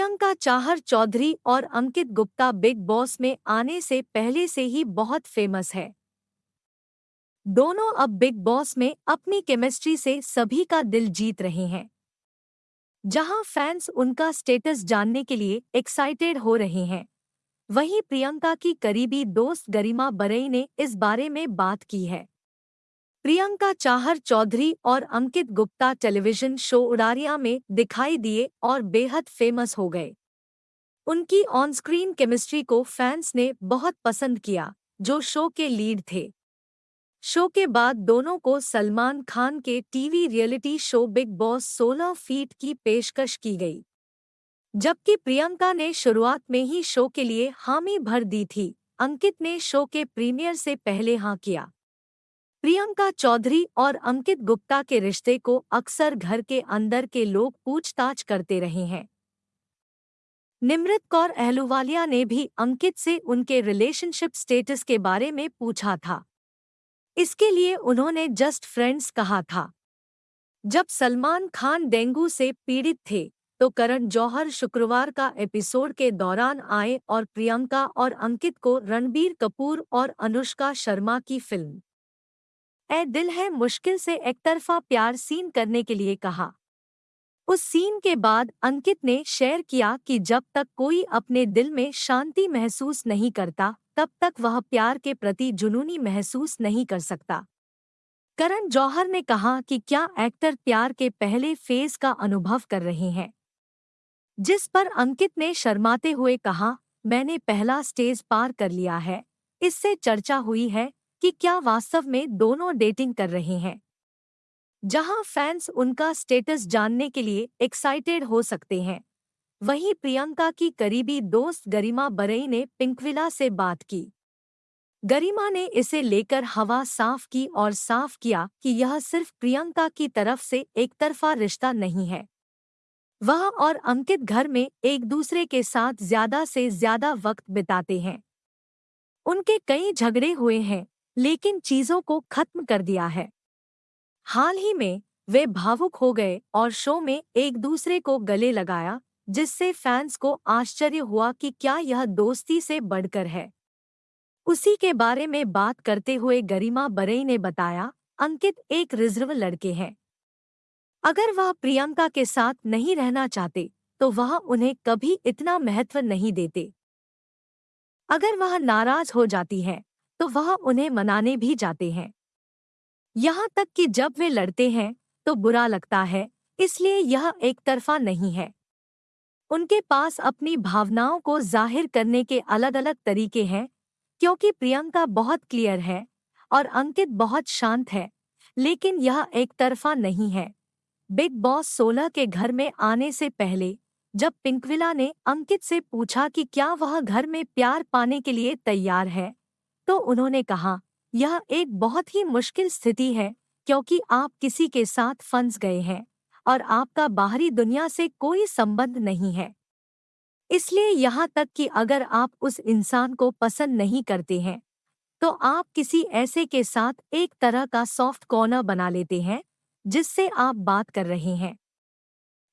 प्रियंका चाहर चौधरी और Ankit Gupta big boss में आने से पहले से ही बहुत फ़ेमस है। दोनों अब बिग बॉस में अपनी केमिस्ट्री से सभी का दिल जीत रहे हैं। जहाँ फैंस उनका स्टेटस जानने के लिए एक्साइटेड हो रहे हैं। वहीं प्रियंका की करीबी दोस्त गरिमा बरई ने इस बारे में बात की है। प्रियंका चाहर चौधरी और अंकित गुप्ता टेलीविज़न शो उड़ारिया में दिखाई दिए और बेहद फ़ेमस हो गए। उनकी ऑन स्क्रीन केमिस्ट्री को फैंस ने बहुत पसंद किया, जो शो के लीड थे। शो के बाद दोनों को सलमान खान के TV reality show Bigg Boss 16 feet की पेशकश की गई। जबकि प्रियंका ने शुरुआत में ही शो के लिए हामी भर दी थी, अंकित ने शो के प्रीमियर से पहले हाँ किया। प्रियंका चौधरी और अंकित गुप्ता के रिश्ते को अक्सर घर के अंदर के लोग पूछताछ करते रहे हैं। निमृत कौर अहलुवालिया ने भी अंकित से उनके रिलेशनशिप स्टेटस के बारे में पूछा था। इसके लिए उन्होंने जस्ट फ्रेंड्स कहा था। जब सलमान खान डेंगू से पीड़ित थे तो करण जौहर शुक्रवार का एपिसोड के दौरान आए और प्रियंका और अंकित को रणबीर कपूर और अनुष्का शर्मा की फ़िल्म ए दिल है मुश्किल से एकतरफा प्यार सीन करने के लिए कहा। उस सीन के बाद अंकित ने शेयर किया कि जब तक कोई अपने दिल में शांति महसूस नहीं करता, तब तक वह प्यार के प्रति जुनूनी महसूस नहीं कर सकता। करण जौहर ने कहा कि क्या एक्टर प्यार के पहले फ़ेज़ का अनुभव कर रहे हैं? जिस पर अंकित ने शर्माते हुए कहा, मैंने पहला स्टेज पार कर लिया है, इससे चर्चा हुई है कि क्या वास्तव में दोनों डेटिंग कर रहे हैं? जहाँ फैंस उनका स्टेटस जानने के लिए एक्साइटेड हो सकते हैं। वहीं प्रियंका की करीबी दोस्त गरिमा बरई ने पिंकविला से बात की। गरिमा ने इसे लेकर हवा साफ़ की और साफ़ किया कि यह सिर्फ़ प्रियंका की तरफ़ से एक तरफा रिश्ता नहीं है। वह और अंकित घर में एक दूसरे के साथ ज़्यादा से ज़्यादा वक्त बिताते हैं। उनके कई झगड़े हुए हैं। लेकिन चीज़ों को खत्म कर दिया है। हाल ही में, वे भावुक हो गए और शो में एक दूसरे को गले लगाया, जिससे फैंस को आश्चर्य हुआ कि क्या यह दोस्ती से बढ़कर है। उसी के बारे में बात करते हुए गरिमा बरई ने बताया, अंकित एक रिज़र्व लड़के हैं। अगर वह प्रियंका के साथ नहीं रहना चाहते तो वह उन्हें कभी इतना महत्व नहीं देते। अगर वह नाराज़ हो जाती है तो वह उन्हें मनाने भी जाते हैं। यहाँ तक कि जब वे लड़ते हैं तो बुरा लगता है, इसलिए यह एक तरफा नहीं है। उनके पास अपनी भावनाओं को ज़ाहिर करने के अलग अलग तरीके हैं, क्योंकि प्रियंका बहुत क्लियर है और अंकित बहुत शांत है, लेकिन यह एक तरफा नहीं है। बिग बॉस सोलह के घर में आने से पहले, जब पिंकविला ने अंकित से पूछा कि क्या वह घर में प्यार पाने के लिए तैयार है तो उन्होंने कहा, यह एक बहुत ही मुश्किल स्थिति है, क्योंकि आप किसी के साथ फंस गए हैं, और आपका बाहरी दुनिया से कोई संबंध नहीं है। इसलिए यहाँ तक कि अगर आप उस इंसान को पसंद नहीं करते हैं तो आप किसी ऐसे के साथ एक तरह का सॉफ्ट कॉर्नर बना लेते हैं, जिससे आप बात कर रहे हैं।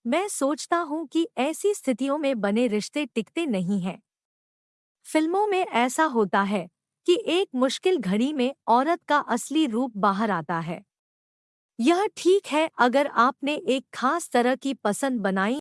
मैं सोचता हूँ कि ऐसी स्थितियों में बने रिश्ते टिकते नहीं हैं। फ़िल्मों में ऐसा होता है कि एक मुश्किल घड़ी में औरत का असली रूप बाहर आता है। यह ठीक है अगर आपने एक खास तरह की पसंद बनाई